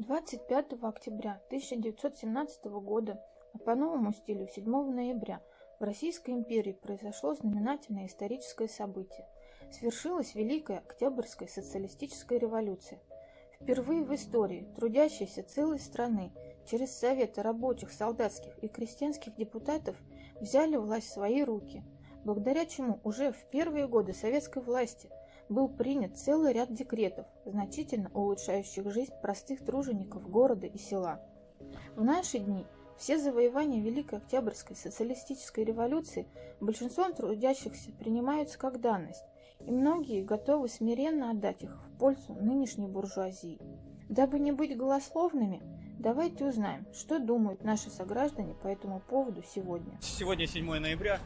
25 октября 1917 года, а по новому стилю 7 ноября, в Российской империи произошло знаменательное историческое событие. Свершилась Великая Октябрьская социалистическая революция. Впервые в истории трудящиеся целой страны через Советы рабочих, солдатских и крестьянских депутатов взяли власть в свои руки, благодаря чему уже в первые годы советской власти – был принят целый ряд декретов, значительно улучшающих жизнь простых тружеников города и села. В наши дни все завоевания Великой Октябрьской социалистической революции большинством трудящихся принимаются как данность, и многие готовы смиренно отдать их в пользу нынешней буржуазии. Дабы не быть голословными, давайте узнаем, что думают наши сограждане по этому поводу сегодня. Сегодня 7 ноября,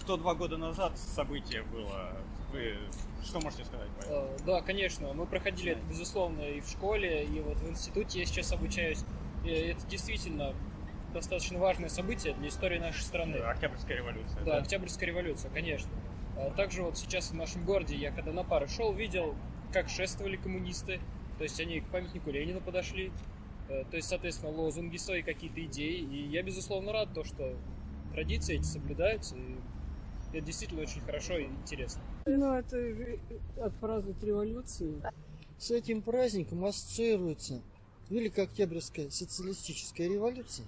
102 года назад событие было вы что можете сказать по этому? Э, да, конечно. Мы проходили это, безусловно, и в школе, и вот в институте я сейчас обучаюсь. И это действительно достаточно важное событие для истории нашей страны. Октябрьская революция. Да, да, Октябрьская революция, конечно. А также вот сейчас в нашем городе я когда на пары шел, видел, как шествовали коммунисты. То есть они к памятнику Ленина подошли. Э, то есть, соответственно, лозунги свои, какие-то идеи. И я, безусловно, рад то, что традиции эти соблюдаются. И это действительно очень хорошо и интересно. Ну, это отпраздновать революцию. С этим праздником ассоциируется Великая Октябрьская социалистическая революция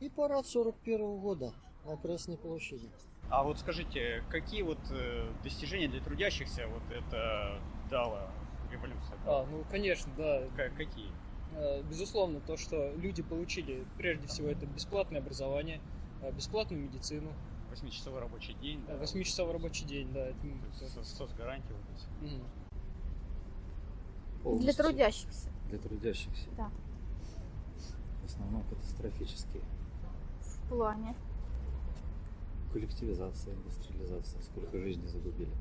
и парад 41 -го года на Красной площади. А вот скажите, какие вот э, достижения для трудящихся вот это дала революция? А, ну, конечно, да. Как, какие? Э, безусловно, то, что люди получили, прежде всего, это бесплатное образование, э, бесплатную медицину, Восьмичасовой рабочий день. Да, Восьмичасовой рабочий день, да. Это, это... Соцгарантии вот эти. Угу. Для трудящихся. Для трудящихся. Да. В основном катастрофические. В плане? Коллективизация, индустриализация. Сколько жизней загубили.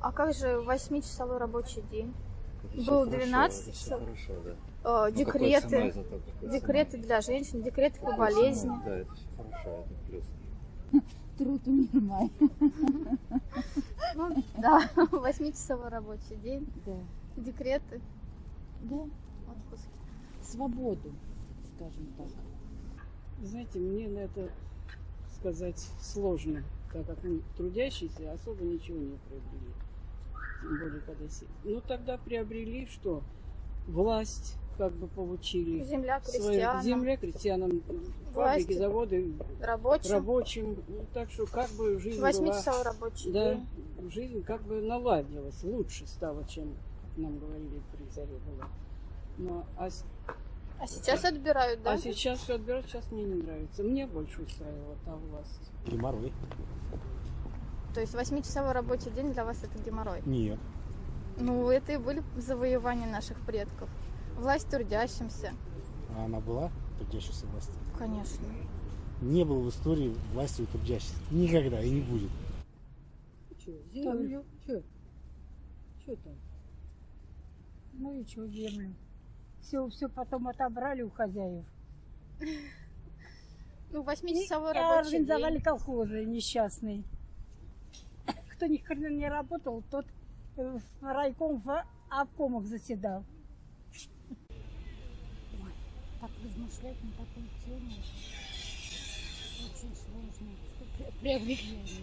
А как же восьмичасовой рабочий день? Это Был 12 часов. Хорошо, да. Э, декреты, декреты для женщин, декреты по болезни. Да, это все хорошо, это плюс труд умирай. Ну, да, восьмичасовой рабочий день. Да. Декреты. Да. Отпуски. Свободу, скажем так. Знаете, мне на это сказать сложно, так как мы трудящиеся особо ничего не приобрели. Тем более, когда... Ну, тогда приобрели что? Власть, как бы получили. Земля крестьянам. Земля крестьянам, фабрики, заводы, рабочим. рабочим. Ну, так что как бы жизнь Восьмичасовой рабочий да, день. жизнь как бы наладилась, лучше стала, чем нам говорили при царе было. Но, а, а сейчас а, отбирают, да? А сейчас все отбирают, сейчас мне не нравится. Мне больше устраивала та власть. Геморрой. То есть восьмичасовой рабочий день для вас это геморрой? Нет. Ну, это и были завоевания наших предков. Власть трудящимся. А она была трудящейся властью? Конечно. Не было в истории власти у трудящихся. Никогда и не будет. Что, землю? Что? Что там? Ну и что землю? Все, все потом отобрали у хозяев. Ну, восьмичасовой рабочий организовали день. колхозы несчастные. Кто ни хрена не работал, тот в райком в обкомах заседал. Так размышлять на такую тему очень сложно. Что приобретение.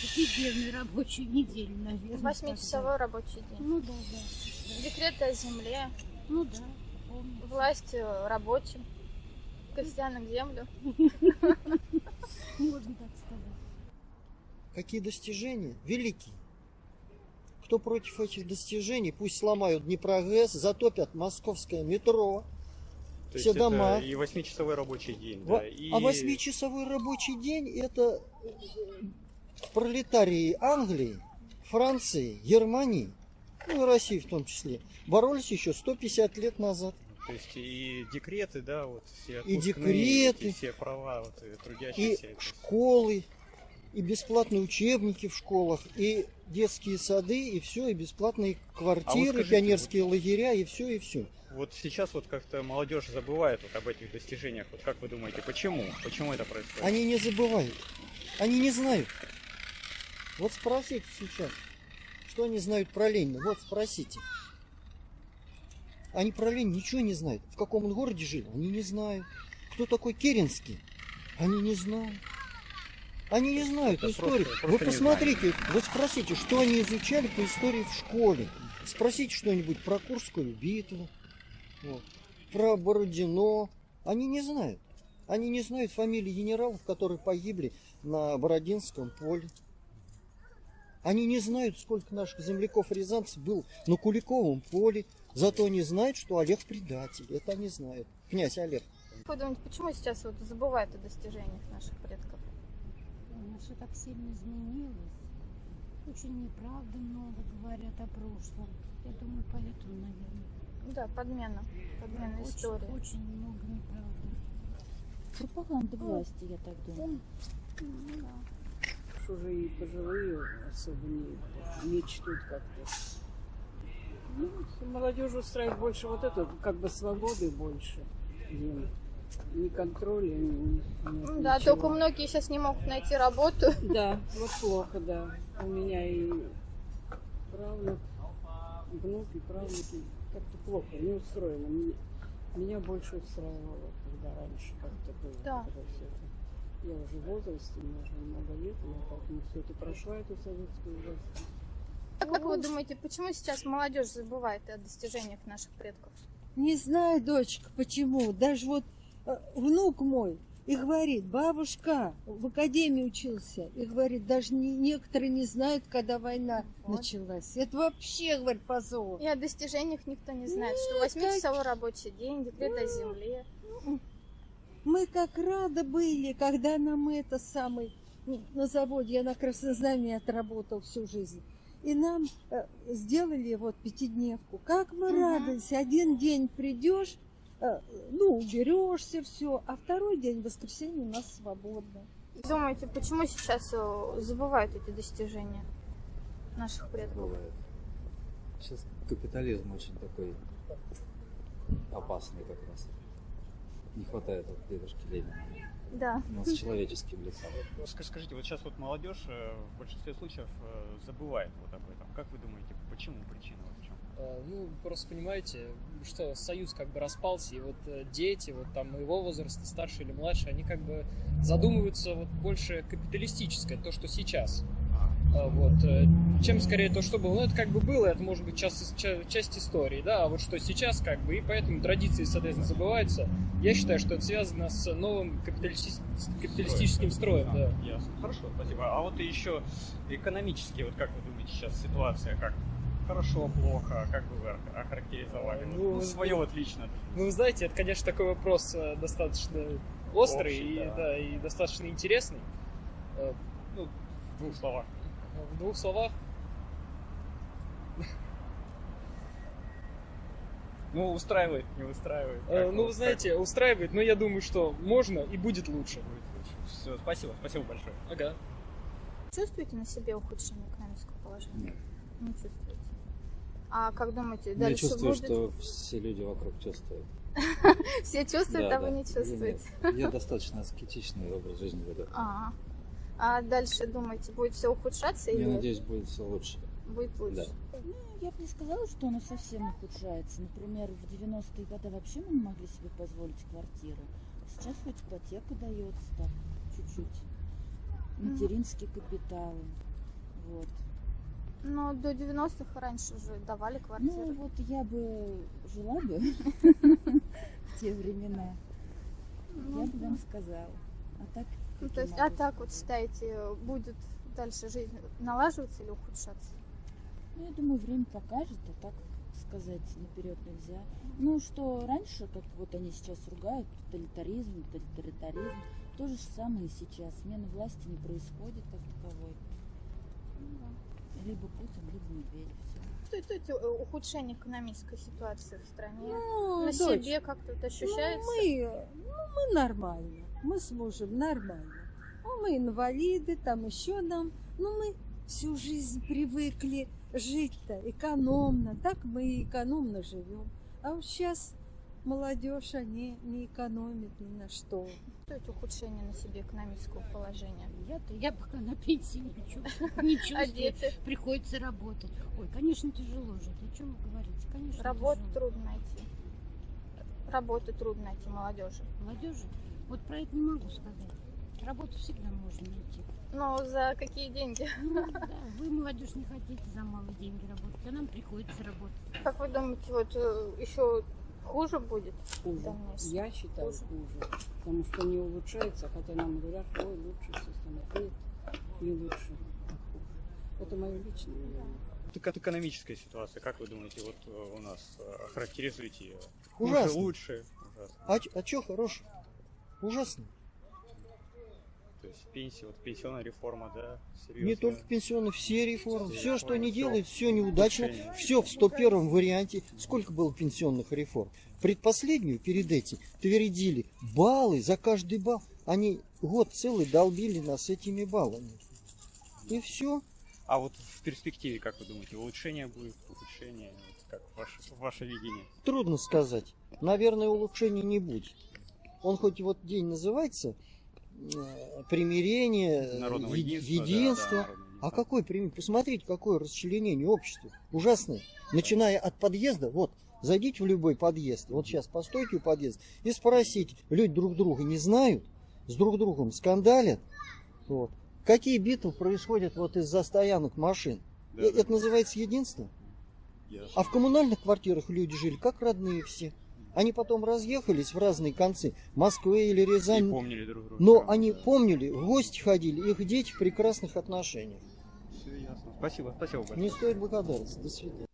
Пятидневный рабочую неделю, наверное. Восьмичасовой рабочий день. Ну да, да. Декреты о земле. Ну да, помню. Власть рабочим. Крестьянам землю. Можно так сказать. Какие достижения? Великие. Кто против этих достижений, пусть сломают Днепрогэс, затопят московское метро, то все дома. и восьмичасовой рабочий день. Во... Да, и... А восьмичасовой рабочий день это пролетарии Англии, Франции, Германии, ну и России в том числе, боролись еще 150 лет назад. То есть и декреты, да, вот все и декреты, и все права вот, и трудящихся. И школы, и бесплатные учебники в школах, и детские сады, и все, и бесплатные квартиры, а скажите, пионерские вот... лагеря, и все, и все вот сейчас вот как-то молодежь забывает вот об этих достижениях. Вот как вы думаете, почему? Почему это происходит? Они не забывают. Они не знают. Вот спросите сейчас, что они знают про Ленина. Вот спросите. Они про Ленина ничего не знают. В каком он городе жил, они не знают. Кто такой Керенский, они не знают. Они не знают Это историю. просто- Вы просто не посмотрите, вы спросите, что они изучали по истории в школе. Спросите что-нибудь про Курскую битву, вот, про Бородино. Они не знают. Они не знают фамилии генералов, которые погибли на Бородинском поле. Они не знают, сколько наших земляков-рязанцев был на Куликовом поле. Зато они знают, что Олег предатель. Это они знают. Князь Олег. Вы думаете, почему сейчас вот забывают о достижениях наших предков? У нас все так сильно изменилось. Очень неправды много говорят о прошлом. Я думаю, поэтому, наверное. Да, подмена. Подмена очень, истории. Очень много неправды. Пропаганда власти, я так думаю. Уж уже и пожилые особо не, не чтут как-то. Ну, молодежь устраивает больше вот это, как бы свободы больше. Им. Ни контроля, ни, ни- Да, ничего. только многие сейчас не могут найти работу. Да, вот плохо, да. У меня и правнук, внуки, правнуки как-то плохо, не устроено. Меня больше устраивало, когда раньше как-то было. Да. когда всё это. Я уже в возрасте, мне уже много лет, я поэтому все это прошла, эту советскую власть. А как вы думаете, почему сейчас молодежь забывает о достижениях наших предков? Не знаю, дочка, почему. Даже вот внук мой и говорит, бабушка в академии учился, и говорит, даже не- некоторые не знают, когда война Вот. началась. Это вообще, говорит, позор. И о достижениях никто не знает, что Нет, 8-часовой рабочий день, декрет о земле. Мы как рады были, когда нам это самый ну, на заводе, я на Краснознаме отработал всю жизнь. И нам э, сделали вот пятидневку. Как мы Мгм. радовались. Один день придешь, э, ну, уберешься, все, а второй день, воскресенье, у нас свободно. Думаете, почему сейчас э, забывают эти достижения наших предков? Бывает. Сейчас капитализм очень такой опасный как раз. Не хватает вот дедушки Ленина. Да. Но с человеческим лицом. Ска- Скажите, вот сейчас вот молодежь э, в большинстве случаев э, забывает вот об этом. Как вы думаете, почему причина Ну, просто понимаете, что союз как бы распался, и вот э, дети, вот там моего возраста, старше или младше, они как бы задумываются вот больше капиталистическое, то, что сейчас. А, Вот, э, чем скорее то, что было. Ну, это как бы было, это может быть часть, ча- часть истории, да, а вот что сейчас как бы, и поэтому традиции, соответственно, забываются. Я считаю, что это связано с новым капиталисти- капиталистическим строем, А, да. Ясно. Хорошо, спасибо. А вот еще экономически, вот как вы думаете, сейчас ситуация как? Хорошо, плохо, как бы вы ох- охарактеризовали? Ну, Ну, свое вот лично. Ну, вы знаете, это, конечно, такой вопрос э, достаточно острый Общий, и, да. да, и достаточно интересный. Э, Ну, в двух словах. В двух словах, Ну, устраивает, не устраивает. э, Как ну, вы знаете, устраивает, но я думаю, что можно и будет лучше. Все, спасибо, спасибо большое. Ага. Чувствуете на себе ухудшение экономического положения? Нет. Не чувствуете. А как думаете, Я дальше чувствую, будет? что все люди вокруг чувствуют. Все чувствуют, а вы не Я чувствуете. Я достаточно аскетичный образ жизни веду. А, а дальше думаете, будет все ухудшаться или Я надеюсь, будет все лучше. будет лучше? Ну, я бы не сказала, что оно совсем ухудшается. Например, в 90-е годы вообще мы не могли себе позволить квартиру. А сейчас хоть ипотека дается так, чуть-чуть. Материнские капиталы. Вот. Но до 90-х раньше же давали квартиры. Ну, вот я бы жила бы в те времена. Ну, Я бы вам сказала. А так... Ну, то есть, а так вот считаете, будет дальше жизнь налаживаться или ухудшаться? Ну, я думаю, время покажет, а так сказать наперед нельзя. Ну, что раньше, как вот они сейчас ругают, тоталитаризм, тоталитаризм, то же самое и сейчас. Смена власти не происходит как таковой. Либо Путин, либо Медведев. Чувствуете э, ухудшение экономической ситуации в стране? Ну, На дочь, себе как-то это ну, ощущается? мы, ну, мы нормально. Мы с мужем нормально. Ну, мы инвалиды, там еще нам. Ну, мы всю жизнь привыкли жить-то экономно. Так мы экономно живем. А вот сейчас молодежь, они не экономят ни на что. Чувствуете ухудшение на себе экономического положения? Я-то, я пока на пенсии не чувствую. Не А чувствую. дети? Приходится работать. Ой, конечно, тяжело жить. О чем вы говорите? Конечно, Работу тяжело. трудно найти. Работу трудно найти молодежи. Молодежи? Вот про это не могу сказать. Работу всегда можно найти. Но за какие деньги? Ну, да, вы, молодежь, не хотите за малые деньги работать, а нам приходится работать. Как вы думаете, вот еще хуже будет? Хуже. Я считаю Хуже. хуже. Потому что не улучшается, хотя нам говорят, ой, лучше все становится. Не лучше. Это мое личное мнение. Так экономическая ситуация, как вы думаете, вот э, у нас э, характеризуете ее? Ужасно. Хуже, лучше? Ужасно. А, а что хорошего? Ужасно. То есть пенсия, вот пенсионная реформа, да, серьезно. Не только пенсионные, все реформы. Все Все, что они делают, все неудачно. Улучшение. Все в 101 варианте. Сколько было пенсионных реформ? Предпоследнюю, перед этим, твердили баллы за каждый балл. Они год целый долбили нас этими баллами. И все. А вот в перспективе, как вы думаете, улучшение будет, ухудшение? Вот как ваше, ваше видение? Трудно сказать. Наверное, улучшений не будет. Он хоть вот день называется э, примирение, э, Народного е- единства, да, да, А какой пример? Посмотрите, какое расчленение общества. Ужасное. Начиная от подъезда, вот, зайдите в любой подъезд, вот сейчас постойте у подъезда и спросите, люди друг друга не знают, с друг другом скандалят. Вот. Какие битвы происходят вот из-за стоянок машин? Да, Э, да. Это называется единство? Ясно. А в коммунальных квартирах люди жили как родные все. Они потом разъехались в разные концы, Москвы или И Рязань. помнили друг друга. Но да. они помнили, в гости ходили, их дети в прекрасных отношениях. Все ясно. Спасибо, спасибо большое. Не стоит благодарности. До свидания.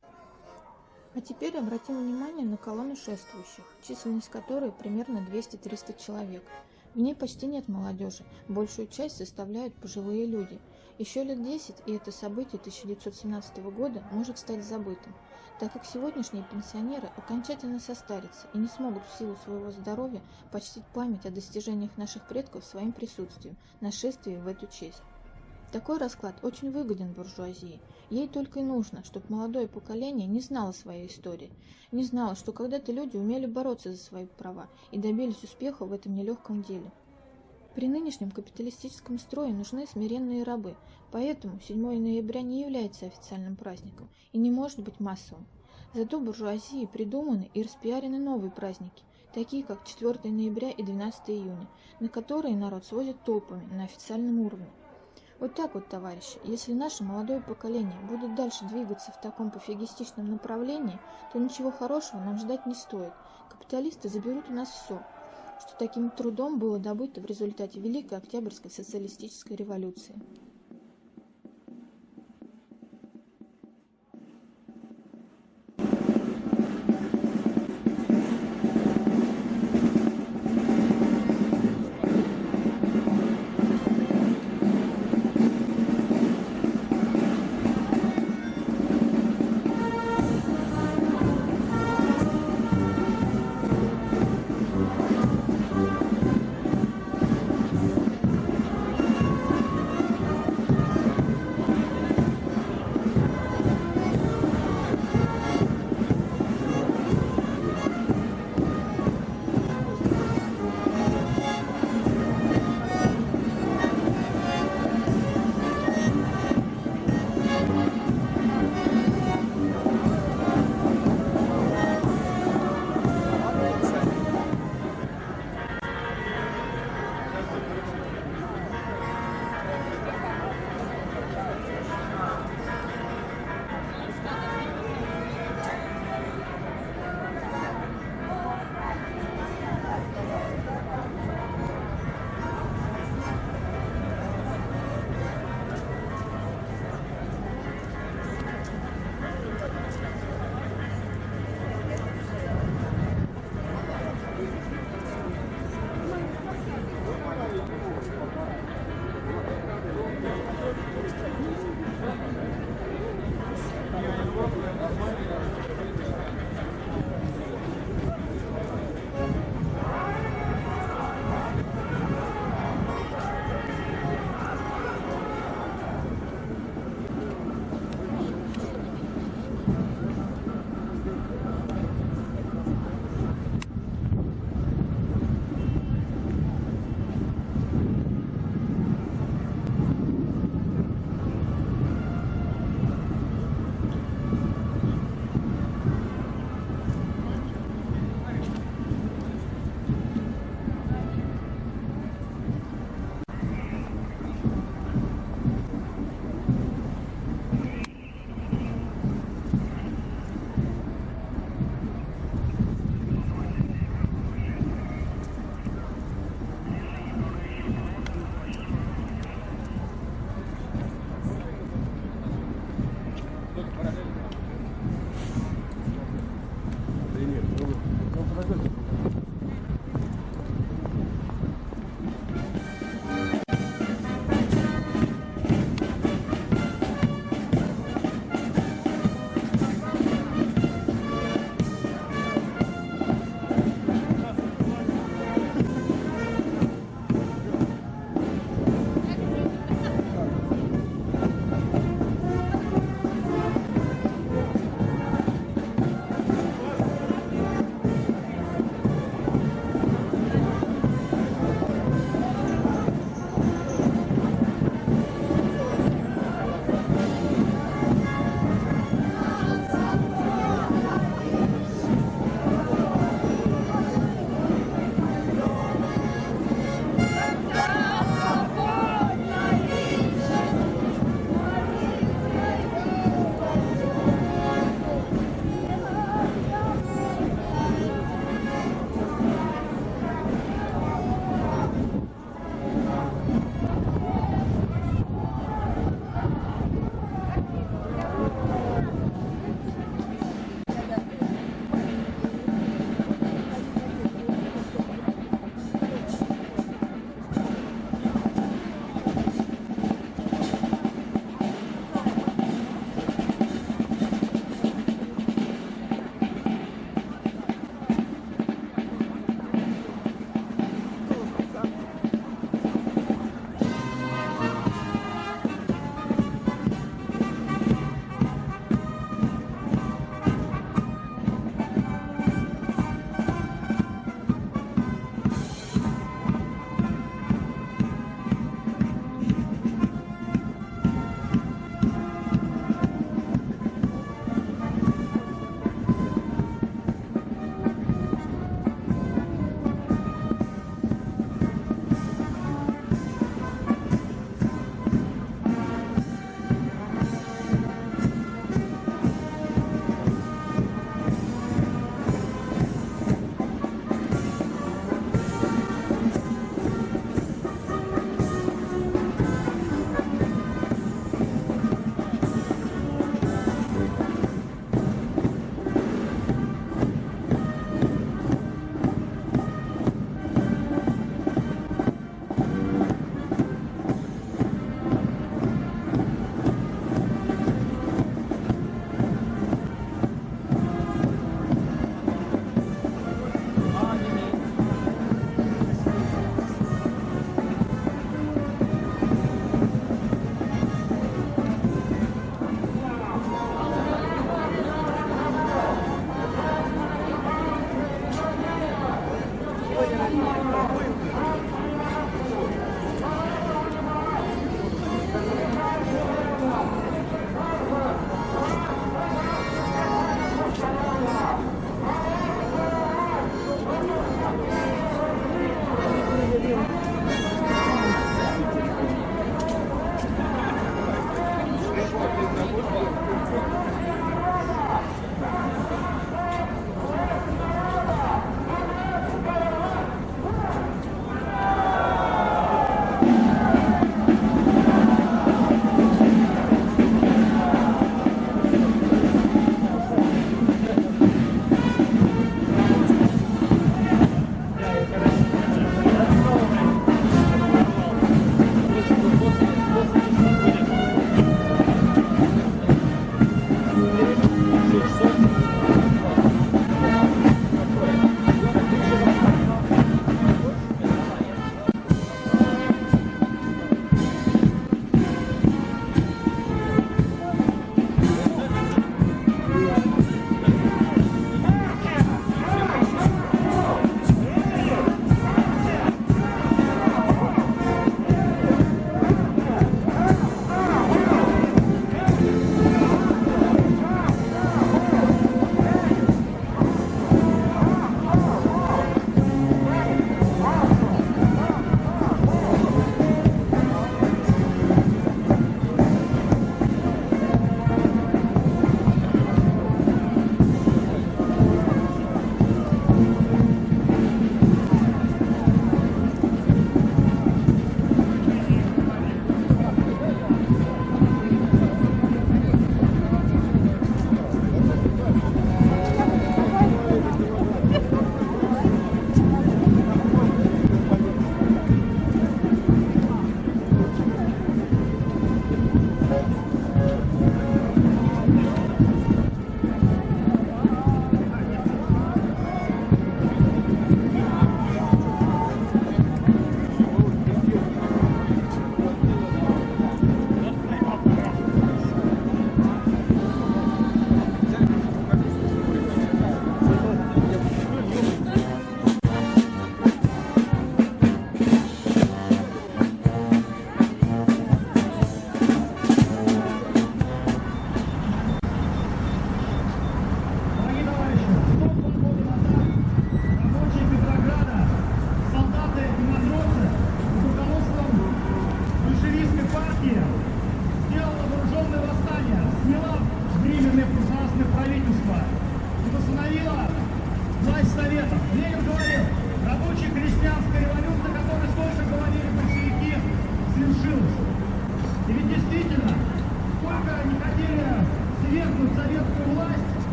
А теперь обратим внимание на колонну шествующих, численность которой примерно 200-300 человек. В ней почти нет молодежи, большую часть составляют пожилые люди. Еще лет 10, и это событие 1917 года может стать забытым, так как сегодняшние пенсионеры окончательно состарятся и не смогут в силу своего здоровья почтить память о достижениях наших предков своим присутствием на шествии в эту честь. Такой расклад очень выгоден буржуазии. Ей только и нужно, чтобы молодое поколение не знало своей истории, не знало, что когда-то люди умели бороться за свои права и добились успеха в этом нелегком деле. При нынешнем капиталистическом строе нужны смиренные рабы, поэтому 7 ноября не является официальным праздником и не может быть массовым. Зато буржуазии придуманы и распиарены новые праздники, такие как 4 ноября и 12 июня, на которые народ сводит толпами на официальном уровне. Вот так вот, товарищи, если наше молодое поколение будет дальше двигаться в таком пофигистичном направлении, то ничего хорошего нам ждать не стоит. Капиталисты заберут у нас все, что таким трудом было добыто в результате Великой Октябрьской социалистической революции.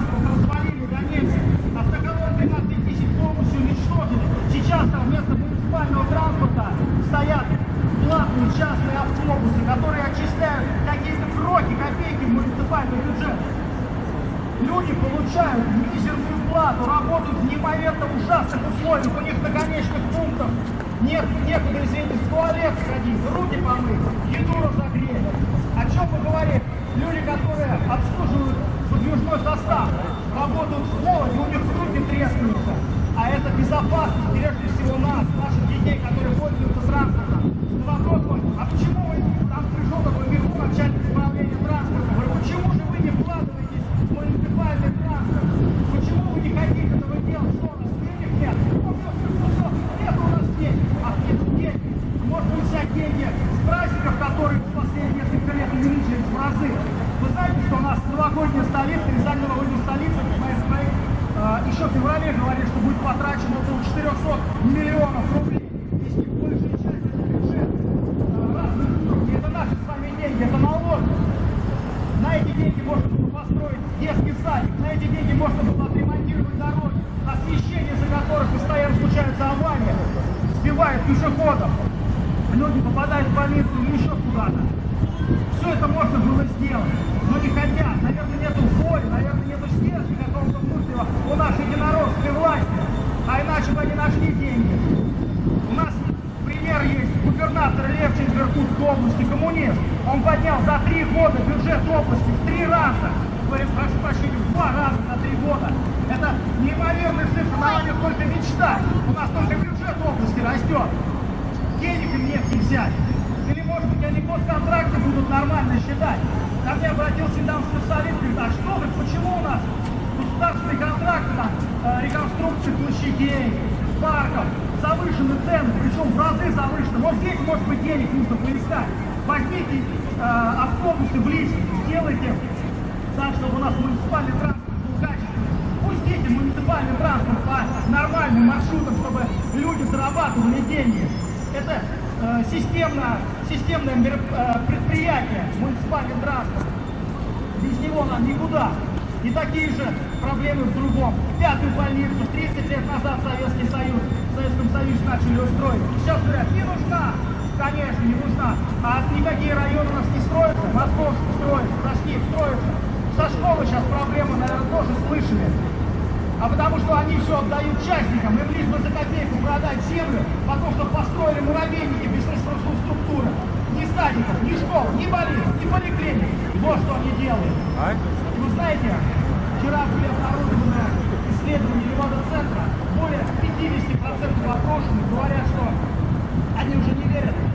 Транспорт развалили до нельзя. Автоколон 13 тысяч полностью уничтожили. Сейчас там вместо муниципального транспорта стоят платные частные автобусы, которые отчисляют какие-то кроки, копейки в муниципальный бюджет. Люди получают мизерную плату, работают в неимоверно ужасных условиях, у них на конечных пунктах нет, некуда, извините, в туалет сходить, руки помыть, еду разогреть. О чем мы говорим? Люди, которые обслуживают подвижной состав, работают в холоде, у них руки трескаются. А это безопасность, прежде всего нас, наших детей, которые пользуются транспортом. На вопрос мой, а почему вы там пришел начальник управления транспортом? Говорю, почему же вы не вкладываетесь в муниципальный транспорт? Почему вы не хотите этого делать? Что у нас денег нет? Ну, все, все, все, все. Нет у нас денег. А нет денег. Можно взять деньги с праздников, которые в последние несколько лет увеличились в разы. Вы знаете, что у нас новогодняя столица, Рязань новогодняя столица, КМС проект, э, еще в феврале говорили, что будет потрачено около 400 миллионов рублей. Из них большая часть это бюджет э, разных структур. Это наши с вами деньги, это налоги. На эти деньги можно было построить детский садик, на эти деньги можно было отремонтировать дороги, освещение, за которых постоянно случаются аварии, сбивают пешеходов, люди попадают в больницу или еще куда-то. Все это можно было сделать, но не хотят. Наверное, нету воли, наверное, нету стержня какого-то внутреннего у нашей единоросской власти. А иначе бы они нашли деньги. У нас пример есть. Губернатор Левченко Области, коммунист. Он поднял за три года бюджет области в три раза. Говорит, прошу прощения, в два раза за три года. Это неимоверная цифра, на нее только мечтать. У нас только бюджет области растет. Денег им негде взять. Или, может быть, они госконтракты будут нормально считать. Ко мне обратился недавно специалист, говорит, а что вы, почему у нас государственные контракты на э, реконструкцию площадей, парков, завышены цены, причем в разы завышены. Вот здесь, может быть, денег нужно поискать. Возьмите э, автобусы близкие, сделайте так, чтобы у нас муниципальный транспорт был качественный. Пустите муниципальный транспорт по нормальным маршрутам, чтобы люди зарабатывали деньги. Это э, системно, системное э, предприятие, муниципальный транспорт. Без него нам никуда. И такие же проблемы в другом. Пятую больницу 30 лет назад Советский Союз, в Советском Союзе начали устроить. Сейчас говорят, не нужна. Конечно, не нужна. А никакие районы у нас не строятся. Московский строится, Ташкент строится. Со школы сейчас проблемы, наверное, тоже слышали. а потому что они все отдают частникам, им лишь бы за копейку продать землю, потому что построили муравейники без инфраструктуры. Ни садиков, ни школ, ни больниц, ни поликлиник. Вот что они делают. Вы знаете, вчера были обнародованы исследования Левада-центра, более 50% опрошенных говорят,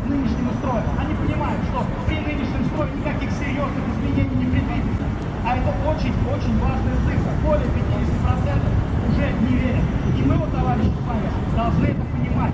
нынешнему строю. Они понимают, что при нынешнем строе никаких серьезных изменений не предвидится. А это очень-очень важная цифра. Более 50% уже не верят. И мы, вот, товарищи с вами, должны это понимать.